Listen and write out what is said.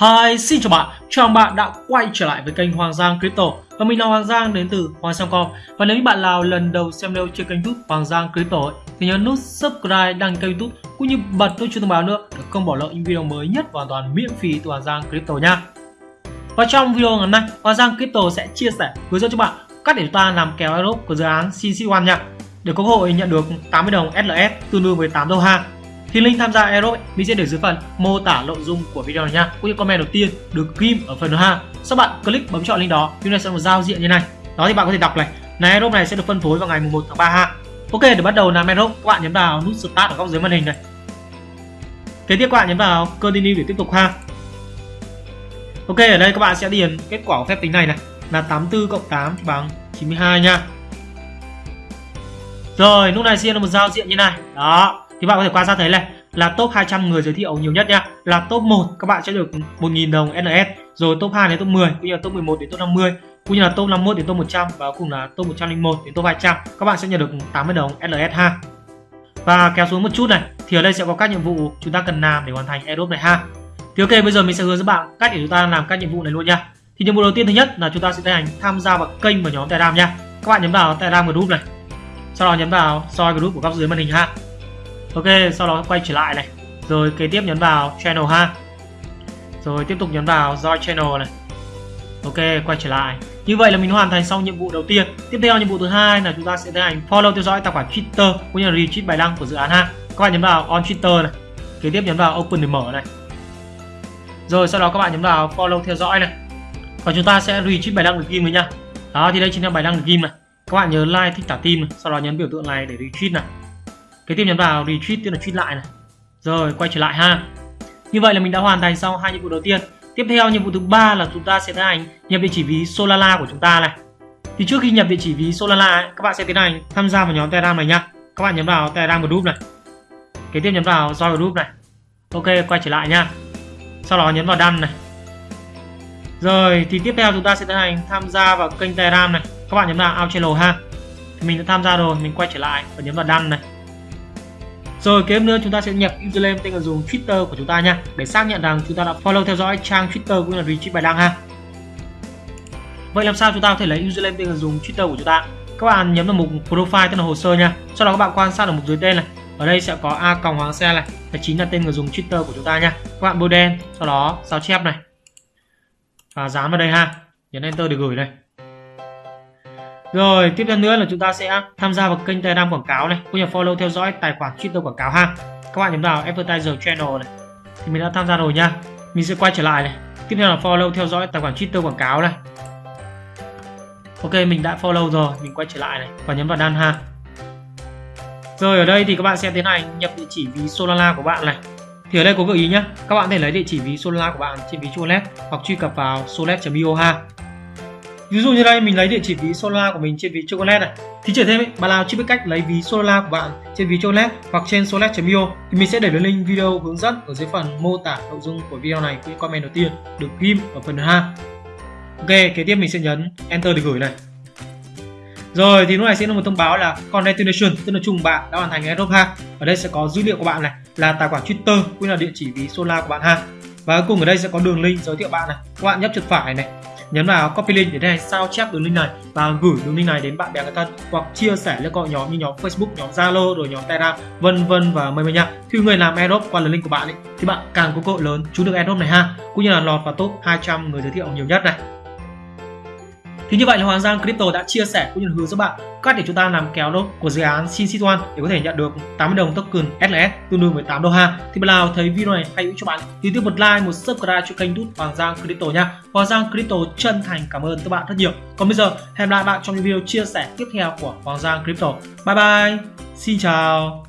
Hi, xin chào bạn, chào mừng bạn đã quay trở lại với kênh Hoàng Giang Crypto. Và mình là Hoàng Giang đến từ Hoàng Giang Com. Và nếu như bạn nào lần đầu xem video trên kênh youtube Hoàng Giang Crypto ấy, thì nhớ nút subscribe, đăng kênh youtube cũng như bật nút chuông thông báo nữa để không bỏ lỡ những video mới nhất hoàn toàn miễn phí từ Hoàng Giang Crypto nha. Và trong video ngày hôm nay, Hoàng Giang Crypto sẽ chia sẻ hướng dẫn cho bạn cách để chúng ta làm kèo airdrop của dự án CC1 nha. Để có cơ hội nhận được 80 đồng SLS tương đương với 8 đô ha thì link tham gia Aerobic mình sẽ để dưới phần mô tả nội dung của video này nha. Cũng như comment đầu tiên được ghim ở phần ha. Sau bạn click bấm chọn link đó, video này sẽ một giao diện như này. Đó thì bạn có thể đọc này. Này Aerobic này sẽ được phân phối vào ngày 1 tháng 3 ha. Ok, để bắt đầu làm Aerobic, các bạn nhấn vào nút Start ở góc dưới màn hình này. Kế tiếp các bạn nhấn vào Continue để tiếp tục ha. Ok, ở đây các bạn sẽ điền kết quả của phép tính này này là 84 cộng 8 bằng 92 nha. Rồi, lúc này sẽ là một giao diện như này. Đó, thì bạn có thể quan sát thấy này, là top 200 người giới thiệu nhiều nhất nha. Là top 1 các bạn sẽ được 1.000 đồng NS rồi top 2 đến top 10 cũng như là top 11 đến top 50 cũng như là top 51 đến top 100 và cùng là top 101 đến top 200 các bạn sẽ nhận được 80 đồng LS ha. Và kéo xuống một chút này, thì ở đây sẽ có các nhiệm vụ chúng ta cần làm để hoàn thành Aerobe này ha. Thì ok, bây giờ mình sẽ hướng dẫn bạn cách để chúng ta làm các nhiệm vụ này luôn nha. Thì nhiệm vụ đầu tiên thứ nhất là chúng ta sẽ tiến hành tham gia vào kênh và nhóm Telegram nha. Các bạn nhấn vào Telegram group này, sau đó nhấn vào soi group của góc dưới màn hình ha ok, sau đó quay trở lại này. Rồi kế tiếp nhấn vào channel ha. Rồi tiếp tục nhấn vào join channel này. Ok, quay trở lại. Như vậy là mình hoàn thành xong nhiệm vụ đầu tiên. Tiếp theo nhiệm vụ thứ hai là chúng ta sẽ tiến hành follow theo dõi tài khoản twitter cũng như là retweet bài đăng của dự án ha. Các bạn nhấn vào on twitter này. Kế tiếp nhấn vào open để mở này. Rồi sau đó các bạn nhấn vào follow theo dõi này. Và chúng ta sẽ retweet bài đăng được ghim rồi nha đó, thì đây chính là bài đăng được ghim này. Các bạn nhớ like, thích thả tim này. sau đó nhấn biểu tượng này để retweet này kế tiếp nhấn vào retweet tức là tweet lại này. Rồi quay trở lại ha. Như vậy là mình đã hoàn thành xong hai nhiệm vụ đầu tiên. Tiếp theo nhiệm vụ thứ ba là chúng ta sẽ tiến hành nhập địa chỉ ví Solana của chúng ta này. Thì trước khi nhập địa chỉ ví Solana ấy, các bạn sẽ tiến hành tham gia vào nhóm Telegram này nhá các bạn nhấn vào Telegram group này. Kế tiếp nhấn vào join group này. Ok quay trở lại nhá sau đó nhấn vào đăng này. Rồi thì tiếp theo chúng ta sẽ tiến hành tham gia vào kênh Telegram này. Các bạn nhấn vào out channel ha. Thì mình đã tham gia rồi mình quay trở lại và nhấn vào đăng này rồi kế tiếp nữa chúng ta sẽ nhập username tên người dùng Twitter của chúng ta nha để xác nhận rằng chúng ta đã follow theo dõi trang Twitter cũng như là retweet bài đăng ha. Vậy làm sao chúng ta có thể lấy username tên người dùng Twitter của chúng ta? Các bạn nhấn vào mục profile tức là hồ sơ nha. Sau đó các bạn quan sát ở mục dưới tên này. Ở đây sẽ có a còng hoàng xe này, là chính là tên người dùng Twitter của chúng ta nha. Các bạn bôi đen, sau đó sao chép này. Và dán vào đây ha. Nhấn enter để gửi này. Rồi tiếp theo nữa là chúng ta sẽ tham gia vào kênh Telegram quảng cáo này, cũng như follow theo dõi tài khoản Twitter quảng cáo ha. Các bạn nhấn vào Advertiser Channel này. Thì mình đã tham gia rồi nha. Mình sẽ quay trở lại này. Tiếp theo là follow theo dõi tài khoản Twitter quảng cáo này. Ok mình đã follow rồi, mình quay trở lại này và nhấn vào done ha. Rồi ở đây thì các bạn sẽ tiến hành nhập địa chỉ ví Solana của bạn này. Thì ở đây có gợi ý nhé, các bạn có thể lấy địa chỉ ví Solana của bạn trên ví Solet hoặc truy cập vào solet.io ha. Ví dụ như đây mình lấy địa chỉ ví Solana của mình trên ví Chocolate này. Thì trở thêm ấy, bạn nào chưa biết cách lấy ví Solana của bạn trên ví Chocolate hoặc trên solet.io thì mình sẽ để đường link video hướng dẫn ở dưới phần mô tả nội dung của video này cũng comment đầu tiên được ghim ở phần ha. Ok, kế tiếp mình sẽ nhấn Enter để gửi này. Rồi thì lúc này sẽ là một thông báo là congratulations tức là chung bạn đã hoàn thành airdrop ha. Ở đây sẽ có dữ liệu của bạn này là tài khoản Twitter cũng là địa chỉ ví Solana của bạn ha. Và cuối cùng ở đây sẽ có đường link giới thiệu bạn này. Các bạn nhấp chuột phải này nhấn vào copy link để này sao chép đường link này và gửi đường link này đến bạn bè người thân hoặc chia sẻ lên các nhóm như nhóm Facebook, nhóm Zalo rồi nhóm Telegram vân vân và mây mây nha. Khi người làm airdrop qua đường link của bạn ấy, thì bạn càng có cơ hội lớn trúng được airdrop này ha, cũng như là lọt vào top 200 người giới thiệu nhiều nhất này. Thì như vậy là Hoàng Giang Crypto đã chia sẻ cũng như hướng dẫn bạn cách để chúng ta làm kéo đốt của dự án Sinsit1 để có thể nhận được 80 đồng token SLS tương đương với 8 đô ha. Thì bạn nào thấy video này hay hữu cho bạn thì tiếp một like, một subscribe cho kênh YouTube Hoàng Giang Crypto nha. Hoàng Giang Crypto chân thành cảm ơn các bạn rất nhiều. Còn bây giờ hẹn lại bạn trong những video chia sẻ tiếp theo của Hoàng Giang Crypto. Bye bye. Xin chào.